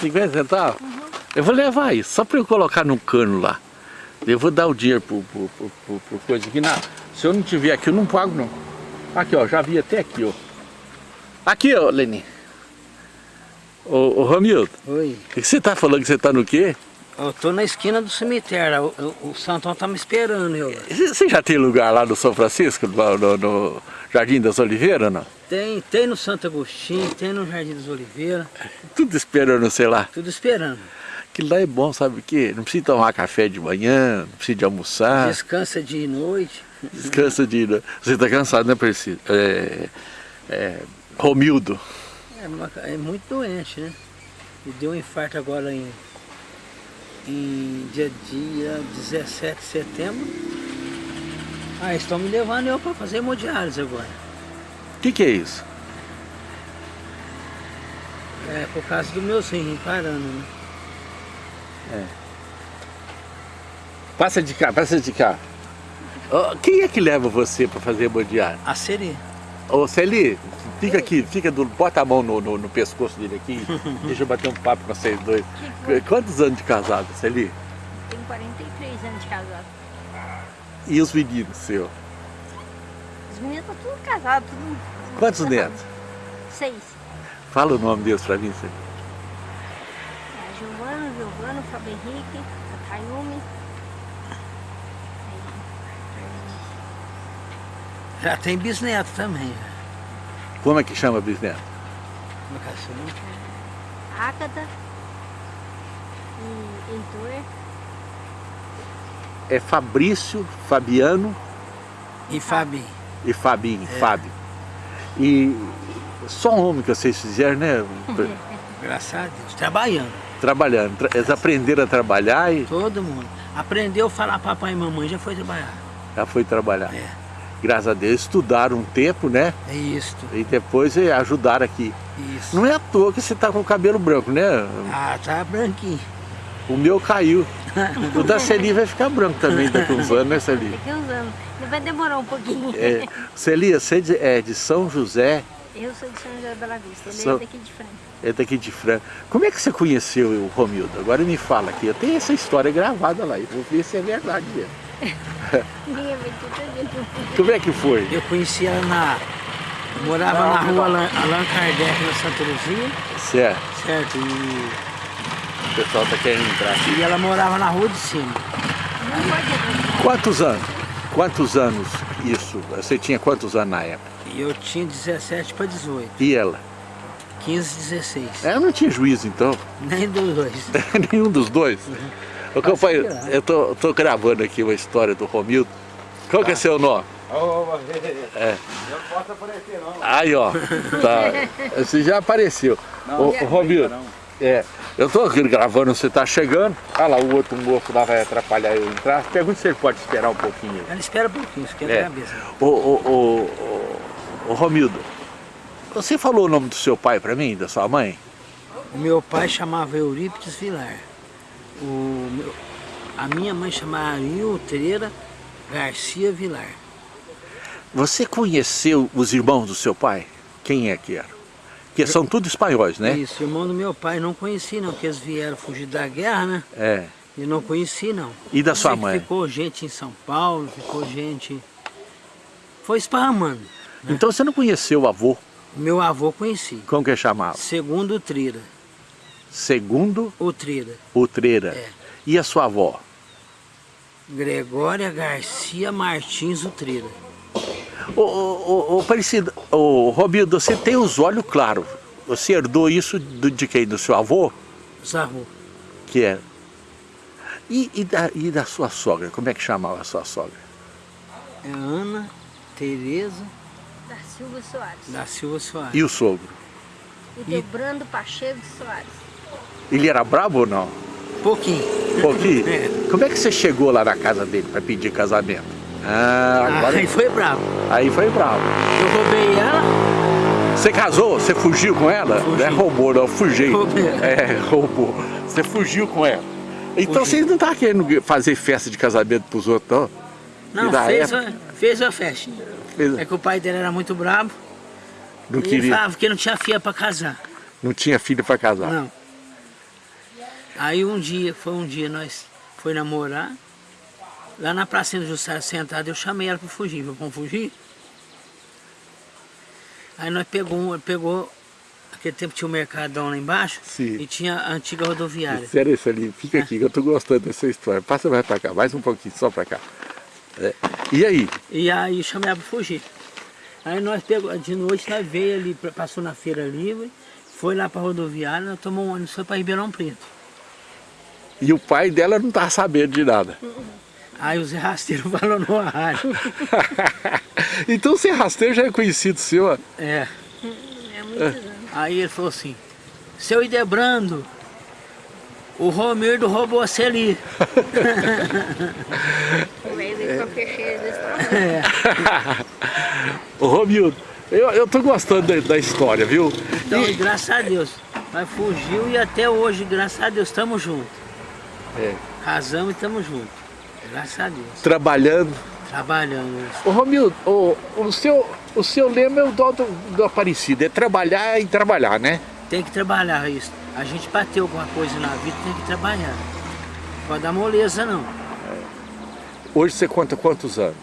50 centavos? Uhum. Eu vou levar isso, só para eu colocar no cano lá. Eu vou dar o dinheiro pro, pro, pro, pro coisa aqui. Não, se eu não tiver aqui, eu não pago não. Aqui, ó, já vi até aqui, ó. Aqui, ó, Leni. Ô, ô Ramildo. Oi. O que você tá falando que você tá no quê? Eu tô na esquina do cemitério, o, o Santão tá me esperando. Eu. Você já tem lugar lá no São Francisco, no, no, no Jardim das Oliveiras, não? Tem, tem no Santo Agostinho, tem no Jardim das Oliveiras. Tudo esperando, sei lá. Tudo esperando. Aquilo lá é bom, sabe o quê? Não precisa tomar café de manhã, não precisa de almoçar. Descansa de noite. Descansa de noite. Você está cansado, né, Percy? É, é, Romildo. É, é, muito doente, né? Me deu um infarto agora em, em dia, dia 17 de setembro. Ah, estão me levando eu para fazer hemodiálise agora. O que, que é isso? É por causa do meu rim parando, né? É. Passa de cá, passa de cá. Oh, quem é que leva você para fazer hemodiálise? A Celi. Ô Celi, fica aqui, fica do, bota a mão no, no, no pescoço dele aqui, deixa eu bater um papo com vocês dois. Quantos anos de casado, Celi? Tenho 43 anos de casado. E os meninos seus? Os meninos estão tudo casados, tudo... Quantos netos? Seis. Fala o nome deles para mim, Celi. É, Giovano, Giovano, Fábio Henrique, a Tayumi. Já tem bisneto também. Como é que chama bisneto? Como é que chama? Ágata e Heitor. É Fabrício, Fabiano... E Fabinho. E Fabinho, é. Fábio. E só homem que vocês fizeram, né? Graças a Deus. Trabalhando. Trabalhando. Eles aprenderam a trabalhar e... Todo mundo. Aprendeu a falar papai e mamãe, já foi trabalhar. Já foi trabalhar. É graças a Deus, estudaram um tempo, né? É isso. E depois ajudaram aqui. Isso. Não é à toa que você tá com o cabelo branco, né? Ah, tá branquinho. O meu caiu. O da Celi vai ficar branco também daqui uns anos, né, Celi? Daqui uns anos. Vai demorar um pouquinho. É. Celi, você é de São José? Eu sou de São José da Bela Vista, ele São... é daqui de Franca. É daqui de Franca. Como é que você conheceu o Romildo? Agora me fala aqui. Eu tenho essa história gravada lá. Eu vou ver se é verdade mesmo. Como é que foi? Eu conheci ela na... Eu morava na rua Allan, Allan Kardec, na Santa Luzia. Certo. Certo, e... O pessoal tá querendo entrar. E ela morava na rua de cima. Quantos anos? Quantos anos isso? Você tinha quantos anos na época? Eu tinha 17 para 18. E ela? 15, 16. Ela não tinha juízo então? Nem dos dois. Nenhum dos dois? Uhum. O que eu, falei, eu tô, tô gravando aqui uma história do Romildo. Qual que é seu nome? É. Não posso aparecer não. Aí ó, tá. Você já apareceu. Não, o, o Romildo, é, eu tô aqui gravando, você tá chegando. Olha lá, o outro moço lá vai atrapalhar eu entrar. Pergunta se ele pode esperar um pouquinho. Ele espera um pouquinho, esquenta é. a cabeça. O, o, o, o, Romildo, você falou o nome do seu pai pra mim, da sua mãe? O meu pai chamava Eurípides Vilar. O meu, a minha mãe chamava Treira Garcia Vilar. Você conheceu os irmãos do seu pai? Quem é que era? Porque são todos espanhóis, né? Isso, irmão do meu pai não conheci não, porque eles vieram fugir da guerra, né? É. E não conheci não. E da sua mãe? Ficou gente em São Paulo, ficou gente... Foi esparramando. Né? Então você não conheceu o avô? Meu avô conheci. Como que chamava? Segundo Trira. Segundo? Utreira. Utreira. É. E a sua avó? Gregória Garcia Martins Utreira. Ô, ô, ô, Parecido, ô, Robildo, você tem os olhos claros. Você herdou isso do, de quem? Do seu avô? Do avô. Que é? E, e, da, e da sua sogra? Como é que chamava a sua sogra? É Ana Tereza... Da Silva Soares. Da Silva Soares. E o sogro? E do Brando Pacheco Soares. Ele era brabo ou não? Pouquinho. Pouquinho? É. Como é que você chegou lá na casa dele para pedir casamento? Ah, agora... Aí foi bravo. Aí foi bravo. Eu roubei ela. Você casou? Você fugiu com ela? Fugi. Não é roubou, não, fugiu. Roubei. É, roubou. Você fugiu com ela. Então Fugi. vocês não estavam querendo fazer festa de casamento pros outros, não? Não, fez, época... fez a festa. Fez... É que o pai dele era muito bravo. Não queria. falava que não tinha filha para casar. Não tinha filha para casar? Não. Aí um dia, foi um dia, nós foi namorar, lá na pracinha do Jussara sentada, eu chamei ela para fugir, vamos fugir? Aí nós pegou, pegou, aquele tempo tinha o um mercadão lá embaixo, Sim. e tinha a antiga rodoviária. Sério isso ali, fica aqui, que eu tô gostando dessa história. Passa mais pra cá, mais um pouquinho, só pra cá. É. E aí? E aí chamei ela para fugir. Aí nós pegou, de noite nós veio ali, passou na feira livre, foi lá para rodoviária, nós tomamos um ônibus, foi para Ribeirão Preto. E o pai dela não estava sabendo de nada. Aí o Zé Rasteiro falou no rádio. então o Zé Rasteiro já é conhecido seu? ó. É. É muitos anos. Aí ele falou assim, seu Idebrando, o Romildo roubou você ali. O a peixeira desse tamanho. É. Ô Romildo, eu, eu tô gostando da, da história, viu? Então, E- graças a Deus, nós fugiu e até hoje, graças a Deus, estamos juntos. É, Casamos e estamos juntos. Graças a Deus. trabalhando. Trabalhando. Ô Romildo, o, o, seu, o seu lema é o dó do, do Aparecido, é trabalhar e trabalhar, né? Tem que trabalhar isso. A gente bateu alguma coisa na vida, tem que trabalhar. Não pode dar moleza não. Hoje você conta quantos anos?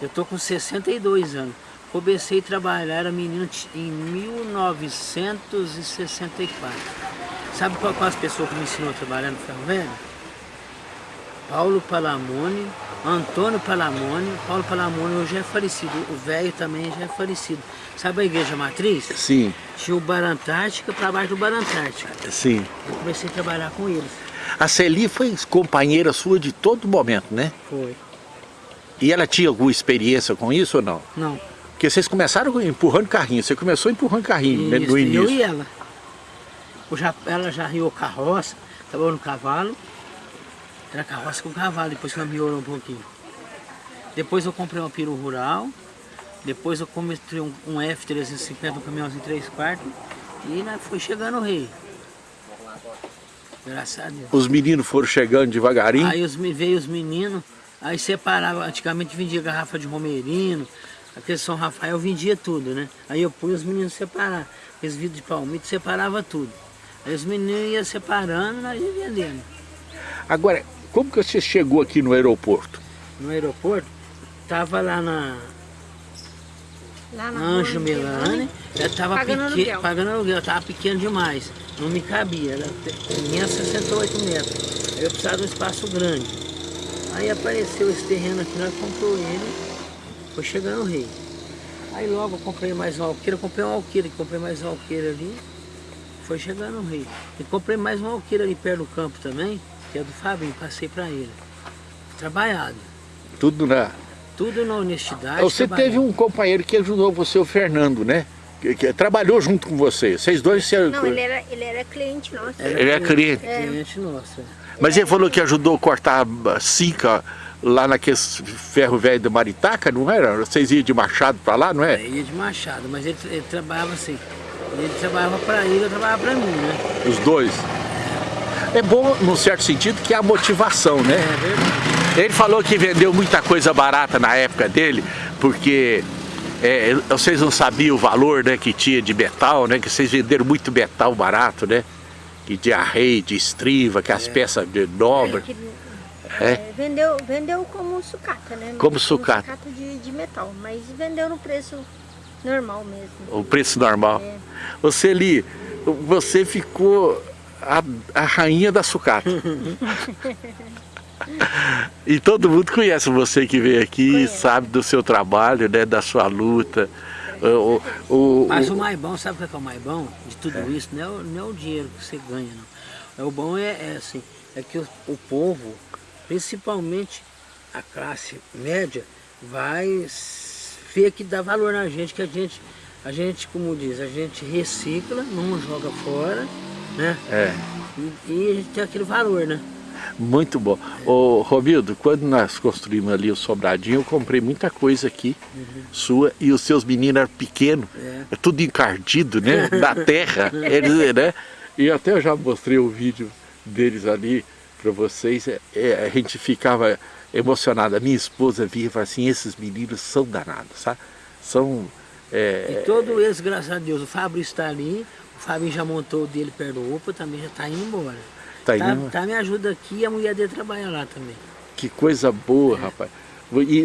Eu tô com 62 anos. Comecei a trabalhar, era menino em 1964. Sabe qual, qual as pessoas que me ensinou a trabalhar no ferro velho? Paulo Palamone, Antônio Palamone. Paulo Palamone hoje é falecido, o velho também já é falecido. Sabe a igreja matriz? Sim, Tinha o Bar Antártica para baixo do Bar Antártica. sim. Eu comecei a trabalhar com eles. A Celi foi companheira sua de todo momento, né? Foi. E ela tinha alguma experiência com isso ou não? Não. Porque vocês começaram empurrando carrinho, você começou empurrando carrinho né, Isso, no Eu início. e ela. Eu já, ela já riou carroça, trabalhou no cavalo. Era carroça com cavalo, depois ela melhorou um pouquinho. Depois eu comprei uma peru rural. Depois eu comprei um, um F350, um caminhãozinho 3 quartos. E nós foi chegando o rei. Graças a Deus. Os meninos foram chegando devagarinho. Aí os, veio os meninos, aí separava, antigamente vendia garrafa de romerino, aquele São Rafael vendia tudo, né? Aí eu pus os meninos separar, aqueles vidros de palmito separava tudo. Aí os meninos iam separando e nós ia vendendo. Agora, como que você chegou aqui no aeroporto? No aeroporto, tava lá na Lá na Anjo Milani, eu tava Pagando pequeno, aluguel. pagando aluguel, eu tava pequeno demais, não me cabia, era, tinha 68 metros, aí eu precisava de um espaço grande. Aí apareceu esse terreno aqui, nós comprou ele, foi chegando o rei. Aí logo eu comprei mais um alqueire, eu comprei um alqueire, comprei mais um alqueire ali, foi chegando o rei. E comprei mais um alqueire ali perto do campo também, que é do Fabinho, passei para ele. Trabalhado, Tudo na... tudo na honestidade. Você trabalhado. teve um companheiro que ajudou você, o Fernando, né? Que, que trabalhou junto com você. Vocês dois... Se... Não, ele era, ele era cliente nosso. Ele é cliente. Cliente nosso. é. Mas ele falou que ajudou a cortar a cica lá naquele ferro velho do Maritaca, não era? Vocês iam de machado pra lá, não É, é? ia de Machado, mas ele, ele trabalhava assim. Ele trabalhava para ele, eu trabalhava para mim, né? Os dois. É bom, num certo sentido, que é a motivação, né? É verdade. Ele falou que vendeu muita coisa barata na época dele, porque é, vocês não sabiam o valor né, que tinha de metal, né? Que vocês venderam muito metal barato, né? Que de arreio, de estriva, que as peças de nobre. Que, É. é, vendeu, vendeu como sucata, né? Como sucata. sucata de, de metal, mas vendeu no preço normal mesmo. O preço normal. É. Você ali, você ficou a, a rainha da sucata. e todo mundo conhece você que veio aqui, Conhece. sabe do seu trabalho, né, da sua luta. O, o, o- Mas o- mais bom, sabe o que é, que é o mais bom de tudo isso? Não é, o, não é o dinheiro que você ganha, não. É o bom é, é assim, é que o, o povo, principalmente a classe média, vai ver que dá valor na gente, que a gente, a gente, como diz, a gente recicla, não joga fora, né? é. E, e a gente tem aquele valor, né? Muito bom. Ô, Romildo, quando nós construímos ali o Sobradinho, eu comprei muita coisa aqui, sua, e os seus meninos eram pequenos, É. é tudo encardido, né? Da terra, eles, né? E até eu já mostrei o vídeo deles ali para vocês, é, é, a gente ficava emocionado. A minha esposa via e falava assim, esses meninos são danados, sabe? São... é, E todo eles, graças a Deus, o Fábio está ali, Fábio já montou o dele perto do UPA, também já está indo embora. Tá Tá, indo? tá me ajuda aqui e a mulher dele trabalha lá também. Que coisa boa, rapaz. E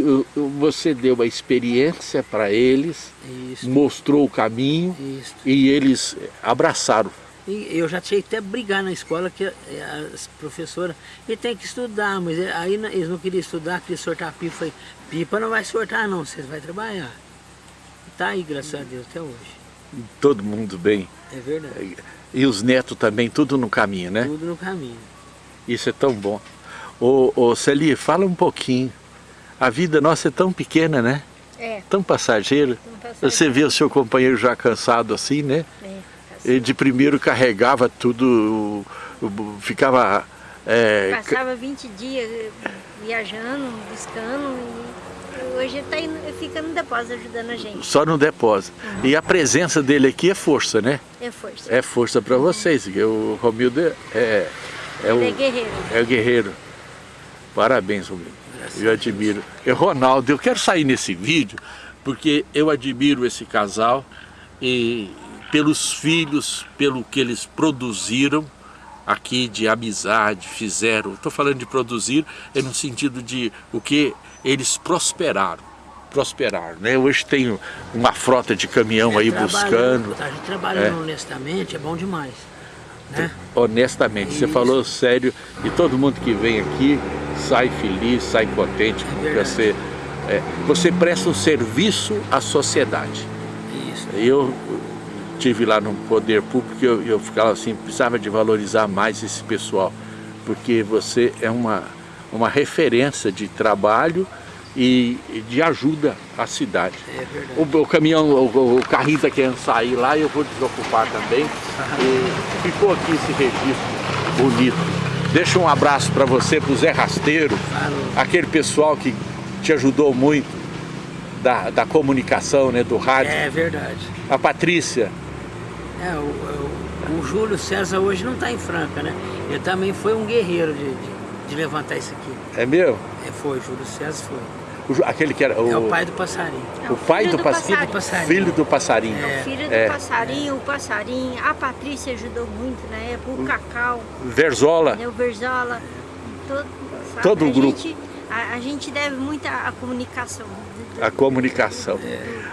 você deu uma experiência para eles, Isso, mostrou o caminho isso. e eles abraçaram. E eu já tinha até brigar na escola que eh, as professoras, ele tem que estudar, mas eh, aí eles não queriam estudar, queriam sortar pipa. Falei, pipa não vai sortar não, vocês vão trabalhar. Tá aí, graças a Deus, até hoje. Todo mundo bem. É verdade. E os netos também, tudo no caminho, né? Tudo no caminho. Isso é tão bom. Ô, ô Celi, fala um pouquinho. A vida nossa é tão pequena, né? É, Tão passageira. Você vê o seu companheiro já cansado assim, né? É, Ele de primeiro carregava tudo, ficava... é, Passava 20 dias eh, viajando, buscando e hoje tá ele fica no depósito ajudando a gente. só no depósito. E a presença dele aqui é força, né? É força. É força para vocês. porque O Romildo é, é, é o, Ele é guerreiro. é o guerreiro. Parabéns, Romildo. Eu admiro. E Ronaldo, eu quero sair nesse vídeo porque eu admiro esse casal e pelos filhos, pelo que eles produziram aqui de amizade, fizeram. Estou falando de produzir é no sentido de o que eles prosperaram. Prosperaram, né? Hoje tem uma frota de caminhão aí Trabalhando, buscando. A gente trabalhando É. honestamente é bom demais. Né? honestamente, você falou sério e todo mundo que vem aqui sai feliz, sai contente, porque verdade. você, é, você presta um serviço à sociedade. Isso. Eu tive lá no poder público, eu, eu ficava assim, precisava de valorizar mais esse pessoal, porque você é uma, uma referência de trabalho e de ajuda à cidade. É verdade. O, o caminhão, o, o carrinho está querendo sair lá e eu vou desocupar também. E ficou aqui esse registro bonito. Deixa um abraço para você, para o Zé Rasteiro, Falou. aquele pessoal que te ajudou muito da, da comunicação, né, do rádio. É verdade. A Patrícia, É, o, o- o Júlio César hoje não está em Franca, né? Ele também foi um guerreiro de, de, de levantar isso aqui. é meu? É, foi, Júlio César foi. O aquele que era o, É o pai do passarinho. É o pai do, pass- passarinho. passarinho. filho do passarinho. É o filho do É. passarinho, o passarinho, a Patrícia ajudou muito na época, o Cacau, Verzola, o Verzola, todo, sabe? Todo o grupo. Gente, a, a gente deve muito à comunicação. a comunicação.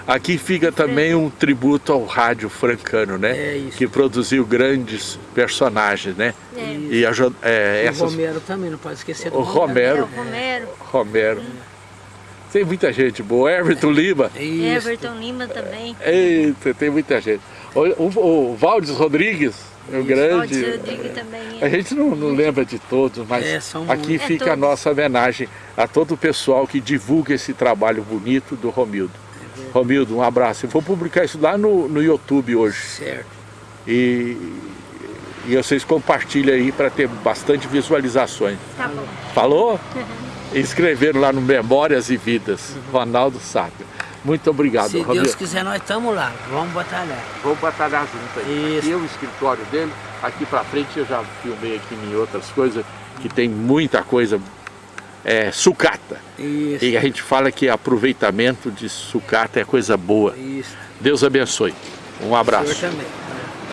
Aqui fica também um tributo ao rádio francano, né? É isso. Que produziu grandes personagens, né? É. E aju- é, E essas o Romero também, não pode esquecer do O É, Romero, o Romero, Romero. Tem muita gente boa. Everton Lima. Isso. Everton Lima também. Eita, tem muita gente. O, o, o Valdes Rodrigues, o grande. Também. A gente não, não lembra de todos, mas É, aqui muitos. É, fica a nossa homenagem a todo o pessoal que divulga esse trabalho bonito do Romildo. Romildo, um abraço. Eu vou publicar isso lá no, no YouTube hoje. Certo. E, e vocês compartilham aí para ter bastante visualizações. Tá bom. Falou? Inscreveram lá no Memórias e Vidas, Ronaldo Sápio. Muito obrigado, Se. Deus quiser, nós estamos lá. Vamos batalhar. Vamos batalhar junto aí. Isso. Aqui é o escritório dele, aqui pra frente eu já filmei aqui em outras coisas, que tem muita coisa, é, sucata. Isso. E a gente fala que aproveitamento de sucata é coisa boa. Isso. Deus abençoe. Um O abraço. senhor também.